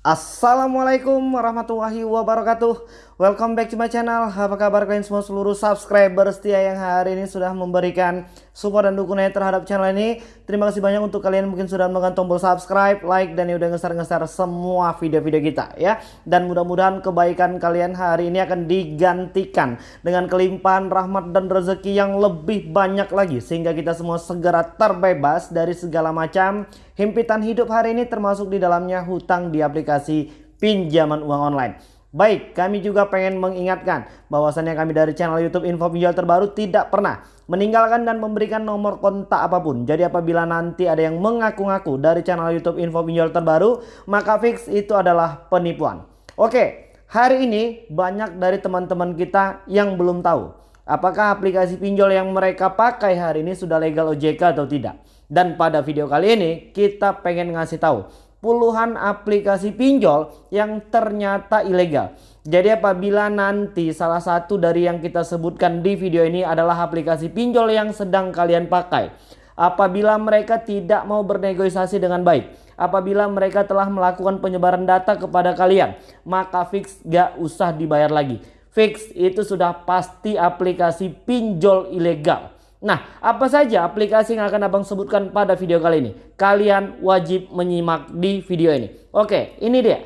Assalamualaikum warahmatullahi wabarakatuh. Welcome back to my channel. Apa kabar kalian semua seluruh subscriber setia yang hari ini sudah memberikan support dan dukungan terhadap channel ini? Terima kasih banyak untuk kalian mungkin sudah menekan tombol subscribe, like dan udah ngeser-ngeser semua video-video kita ya. Dan mudah-mudahan kebaikan kalian hari ini akan digantikan Dengan kelimpahan rahmat dan rezeki yang lebih banyak lagi Sehingga kita semua segera terbebas dari segala macam himpitan hidup hari ini termasuk di dalamnya hutang di aplikasi pinjaman uang online Baik, kami juga pengen mengingatkan bahwasannya kami dari channel YouTube Info Pinjol Terbaru tidak pernah meninggalkan dan memberikan nomor kontak apa pun. Jadi apabila nanti ada yang mengaku-ngaku dari channel YouTube Info Pinjol Terbaru, maka fix itu adalah penipuan. Oke, hari ini banyak dari teman-teman kita yang belum tahu apakah aplikasi pinjol yang mereka pakai hari ini sudah legal OJK atau tidak. Dan pada video kali ini kita pengen ngasih tahu puluhan aplikasi pinjol yang ternyata ilegal. Jadi apabila nanti salah satu dari yang kita sebutkan di video ini adalah aplikasi pinjol yang sedang kalian pakai. Apabila mereka tidak mau bernegosiasi dengan baik. Apabila mereka telah melakukan penyebaran data kepada kalian. Maka fix gak usah dibayar lagi. Fix itu sudah pasti aplikasi pinjol ilegal. Nah, apa saja aplikasi yang akan abang sebutkan pada video kali ini? Kalian wajib menyimak di video ini. Oke, ini dia.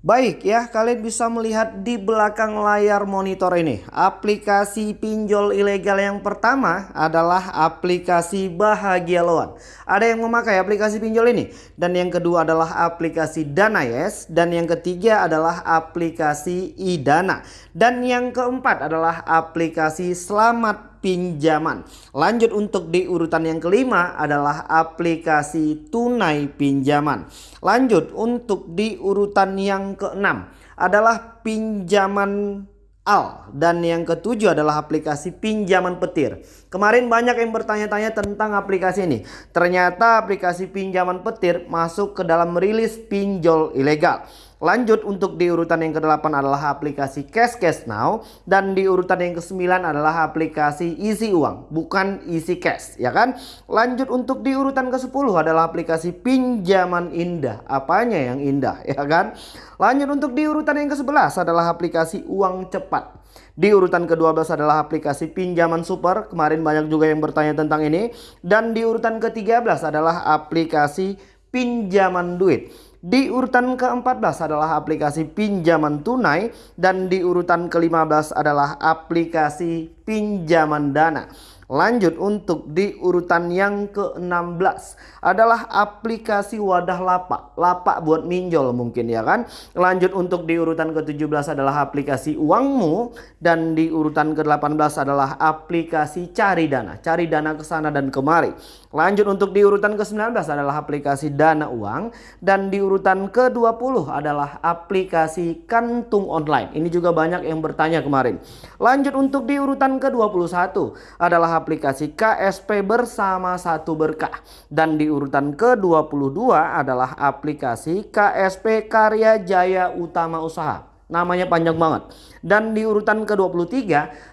Baik ya, kalian bisa melihat di belakang layar monitor ini. Aplikasi pinjol ilegal yang pertama adalah aplikasi Bahagia Loan. Ada yang memakai aplikasi pinjol ini. Dan yang kedua adalah aplikasi Dana Yes. Dan yang ketiga adalah aplikasi Idana. Dan yang keempat adalah aplikasi Selamat pinjaman. Lanjut untuk di urutan yang kelima adalah aplikasi tunai pinjaman. Lanjut untuk di urutan yang keenam adalah pinjaman al dan yang ketujuh adalah aplikasi pinjaman petir. Kemarin banyak yang bertanya-tanya tentang aplikasi ini. Ternyata aplikasi pinjaman petir masuk ke dalam rilis pinjol ilegal. Lanjut untuk di urutan yang ke-8 adalah aplikasi Cash Cash Now dan di urutan yang ke-9 adalah aplikasi isi uang, bukan isi cash, ya kan? Lanjut untuk di urutan ke-10 adalah aplikasi pinjaman indah. Apanya yang indah, ya kan? Lanjut untuk di urutan yang ke-11 adalah aplikasi uang cepat. Di urutan ke-12 adalah aplikasi pinjaman super. Kemarin banyak juga yang bertanya tentang ini. Dan di urutan ke-13 adalah aplikasi pinjaman duit. Di urutan ke-14 adalah aplikasi pinjaman tunai dan di urutan ke-15 adalah aplikasi pinjaman dana. Lanjut untuk di urutan yang ke-16 adalah aplikasi wadah lapak. Lapak buat minjol mungkin ya kan. Lanjut untuk di urutan ke-17 adalah aplikasi uangmu. Dan di urutan ke-18 adalah aplikasi cari dana. Cari dana ke sana dan kemari. Lanjut untuk di urutan ke-19 adalah aplikasi dana uang. Dan di urutan ke-20 adalah aplikasi kantung online. Ini juga banyak yang bertanya kemarin. Lanjut untuk di urutan ke-21 adalah aplikasi KSP bersama satu berkah. Dan di urutan ke-22 adalah aplikasi KSP Karya Jaya Utama Usaha. Namanya panjang banget. Dan di urutan ke-23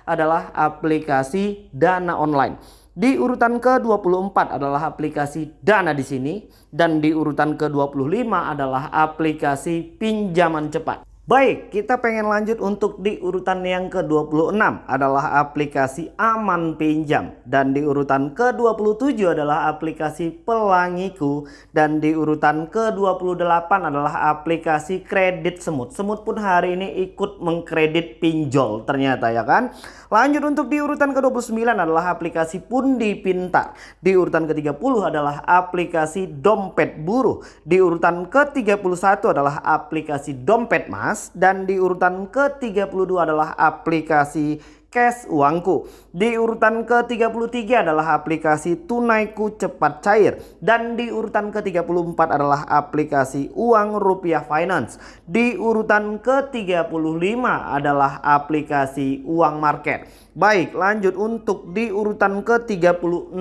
adalah aplikasi Dana Online. Di urutan ke-24 adalah aplikasi Dana di sini dan di urutan ke-25 adalah aplikasi pinjaman cepat. Baik, kita pengen lanjut untuk di urutan yang ke-26 adalah aplikasi Aman Pinjam dan di urutan ke-27 adalah aplikasi Pelangiku dan di urutan ke-28 adalah aplikasi Kredit Semut. Semut pun hari ini ikut mengkredit pinjol ternyata ya kan. Lanjut untuk di urutan ke-29 adalah aplikasi Pundi Pintar. Di urutan ke-30 adalah aplikasi Dompet Buruh. Di urutan ke-31 adalah aplikasi Dompet Mas dan di urutan ke-32 adalah aplikasi Cash Uangku. Di urutan ke-33 adalah aplikasi Tunaiku Cepat Cair dan di urutan ke-34 adalah aplikasi Uang Rupiah Finance. Di urutan ke-35 adalah aplikasi Uang Market. Baik, lanjut untuk di urutan ke-36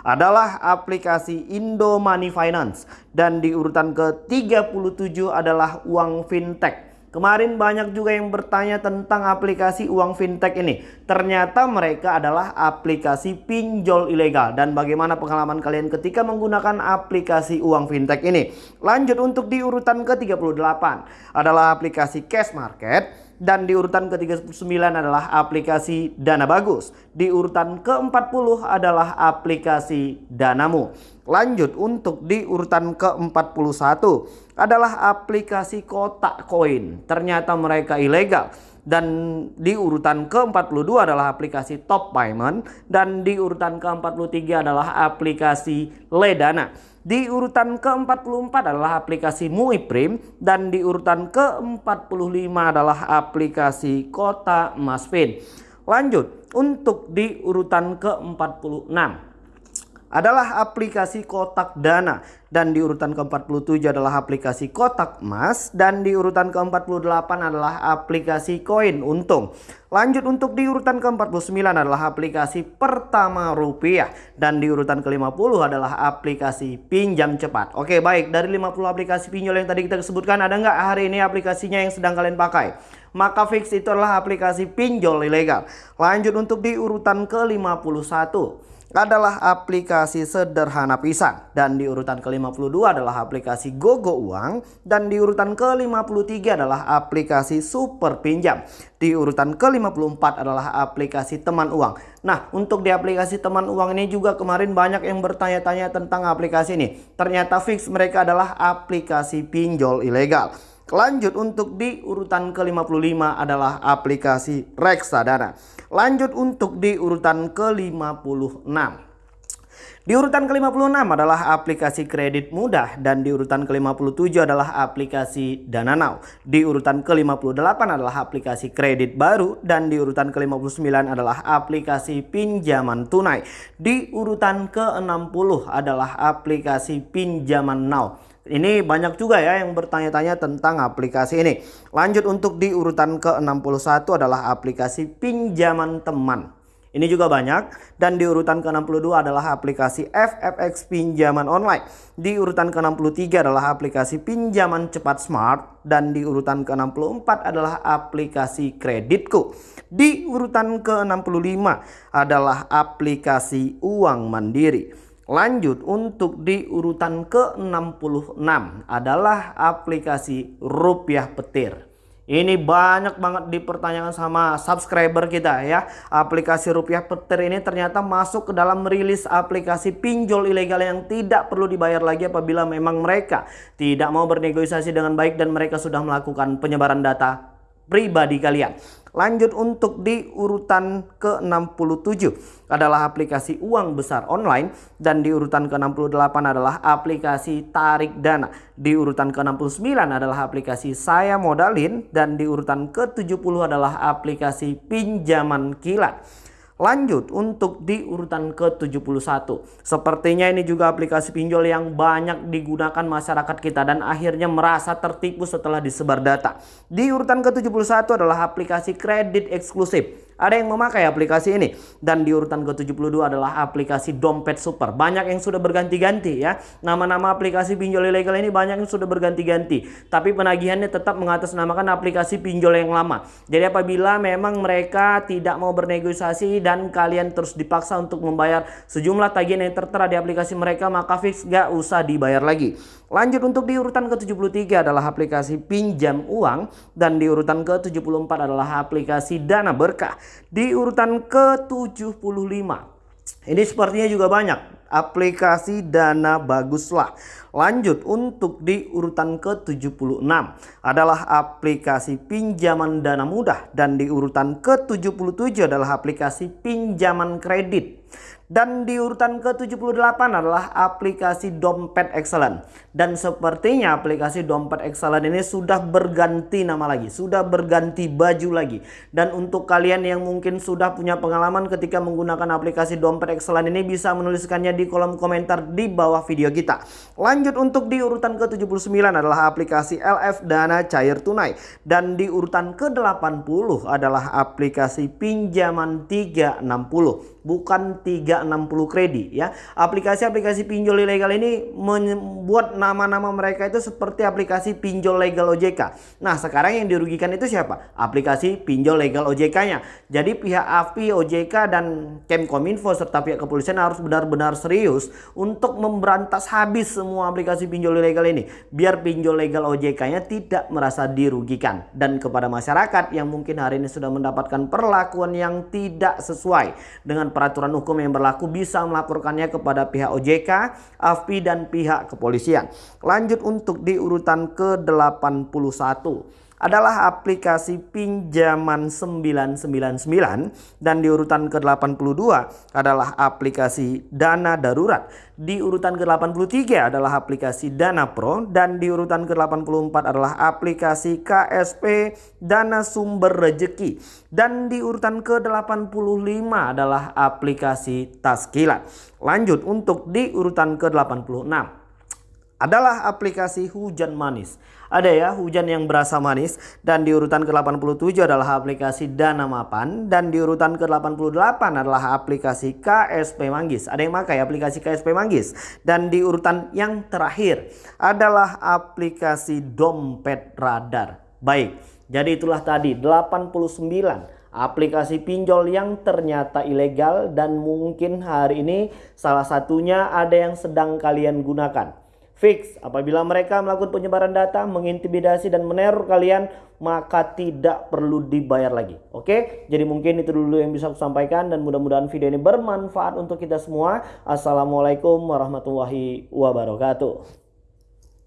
adalah aplikasi Indo Money Finance dan di urutan ke-37 adalah uang fintech Kemarin banyak juga yang bertanya tentang aplikasi uang fintech ini. Ternyata mereka adalah aplikasi pinjol ilegal. Dan bagaimana pengalaman kalian ketika menggunakan aplikasi uang fintech ini? Lanjut untuk di urutan ke-38 adalah aplikasi Cash Market dan di urutan ke-39 adalah aplikasi Dana Bagus. Di urutan ke-40 adalah aplikasi Danamu. Lanjut untuk di urutan ke-41 adalah aplikasi kotak koin. Ternyata mereka ilegal. Dan di urutan ke-42 adalah aplikasi Top Payment dan di urutan ke-43 adalah aplikasi Ledana. Di urutan ke-44 adalah aplikasi Muiprim dan di urutan ke-45 adalah aplikasi Kota Masfin. Lanjut, untuk di urutan ke-46 adalah aplikasi kotak dana dan di urutan ke-47 adalah aplikasi kotak emas dan di urutan ke-48 adalah aplikasi koin untung. Lanjut untuk di urutan ke-49 adalah aplikasi pertama rupiah dan di urutan ke-50 adalah aplikasi pinjam cepat. Oke baik dari 50 aplikasi pinjol yang tadi kita sebutkan ada nggak hari ini aplikasinya yang sedang kalian pakai? Maka fix itu adalah aplikasi pinjol ilegal. Lanjut untuk di urutan ke-51 adalah aplikasi sederhana pisang dan di urutan ke-52 adalah aplikasi Gogo Uang dan di urutan ke-53 adalah aplikasi Super Pinjam. Di urutan ke-54 adalah aplikasi Teman Uang. Nah, untuk di aplikasi Teman Uang ini juga kemarin banyak yang bertanya-tanya tentang aplikasi ini. Ternyata fix mereka adalah aplikasi pinjol ilegal. Lanjut untuk di urutan ke-55 adalah aplikasi Reksadana. Lanjut untuk di urutan ke-56. Di urutan ke-56 adalah aplikasi kredit mudah dan di urutan ke-57 adalah aplikasi Dana Now. Di urutan ke-58 adalah aplikasi kredit baru dan di urutan ke-59 adalah aplikasi pinjaman tunai. Di urutan ke-60 adalah aplikasi pinjaman Now. Ini banyak juga ya yang bertanya-tanya tentang aplikasi ini. Lanjut untuk di urutan ke-61 adalah aplikasi pinjaman teman. Ini juga banyak dan di urutan ke-62 adalah aplikasi FFX pinjaman online. Di urutan ke-63 adalah aplikasi pinjaman cepat smart dan di urutan ke-64 adalah aplikasi kreditku. Di urutan ke-65 adalah aplikasi uang mandiri. Lanjut untuk di urutan ke-66 adalah aplikasi rupiah petir. Ini banyak banget dipertanyakan sama subscriber kita ya. Aplikasi rupiah petir ini ternyata masuk ke dalam rilis aplikasi pinjol ilegal yang tidak perlu dibayar lagi apabila memang mereka tidak mau bernegosiasi dengan baik dan mereka sudah melakukan penyebaran data pribadi kalian. Lanjut untuk di urutan ke-67 adalah aplikasi uang besar online dan di urutan ke-68 adalah aplikasi tarik dana. Di urutan ke-69 adalah aplikasi saya modalin dan di urutan ke-70 adalah aplikasi pinjaman kilat. Lanjut untuk di urutan ke-71. Sepertinya ini juga aplikasi pinjol yang banyak digunakan masyarakat kita dan akhirnya merasa tertipu setelah disebar data. Di urutan ke-71 adalah aplikasi kredit eksklusif ada yang memakai aplikasi ini. Dan di urutan ke-72 adalah aplikasi dompet super. Banyak yang sudah berganti-ganti ya. Nama-nama aplikasi pinjol ilegal ini banyak yang sudah berganti-ganti. Tapi penagihannya tetap mengatasnamakan aplikasi pinjol yang lama. Jadi apabila memang mereka tidak mau bernegosiasi dan kalian terus dipaksa untuk membayar sejumlah tagihan yang tertera di aplikasi mereka, maka fix gak usah dibayar lagi. Lanjut untuk di urutan ke-73 adalah aplikasi pinjam uang dan di urutan ke-74 adalah aplikasi dana berkah. Di urutan ke-75 ini sepertinya juga banyak aplikasi dana baguslah. Lanjut untuk di urutan ke-76 adalah aplikasi pinjaman dana mudah dan di urutan ke-77 adalah aplikasi pinjaman kredit. Dan di urutan ke-78 adalah aplikasi Dompet Excellent. Dan sepertinya aplikasi Dompet Excellent ini sudah berganti nama lagi. Sudah berganti baju lagi. Dan untuk kalian yang mungkin sudah punya pengalaman ketika menggunakan aplikasi Dompet Excellent ini bisa menuliskannya di kolom komentar di bawah video kita. Lanjut untuk di urutan ke-79 adalah aplikasi LF Dana Cair Tunai. Dan di urutan ke-80 adalah aplikasi pinjaman 360. Bukan 3 tidak 60 kredit ya. Aplikasi-aplikasi pinjol ilegal ini membuat nama-nama mereka itu seperti aplikasi pinjol legal OJK. Nah, sekarang yang dirugikan itu siapa? Aplikasi pinjol legal OJK-nya. Jadi pihak AFI, OJK dan Kemkominfo serta pihak kepolisian harus benar-benar serius untuk memberantas habis semua aplikasi pinjol ilegal ini biar pinjol legal OJK-nya tidak merasa dirugikan dan kepada masyarakat yang mungkin hari ini sudah mendapatkan perlakuan yang tidak sesuai dengan peraturan hukum yang berlaku bisa melaporkannya kepada pihak OJK, AFPI dan pihak kepolisian. Lanjut untuk di urutan ke-81 adalah aplikasi pinjaman 999 dan di urutan ke-82 adalah aplikasi dana darurat. Di urutan ke-83 adalah aplikasi Dana Pro. Dan di urutan ke-84 adalah aplikasi KSP Dana Sumber Rejeki. Dan di urutan ke-85 adalah aplikasi Taskilat. Lanjut untuk di urutan ke-86 adalah aplikasi hujan manis. Ada ya hujan yang berasa manis dan di urutan ke-87 adalah aplikasi Dana Mapan dan di urutan ke-88 adalah aplikasi KSP Manggis. Ada yang pakai aplikasi KSP Manggis dan di urutan yang terakhir adalah aplikasi Dompet Radar. Baik, jadi itulah tadi 89 aplikasi pinjol yang ternyata ilegal dan mungkin hari ini salah satunya ada yang sedang kalian gunakan. Fix, apabila mereka melakukan penyebaran data, mengintimidasi dan meneror kalian, maka tidak perlu dibayar lagi. Oke, jadi mungkin itu dulu yang bisa aku sampaikan dan mudah-mudahan video ini bermanfaat untuk kita semua. Assalamualaikum warahmatullahi wabarakatuh.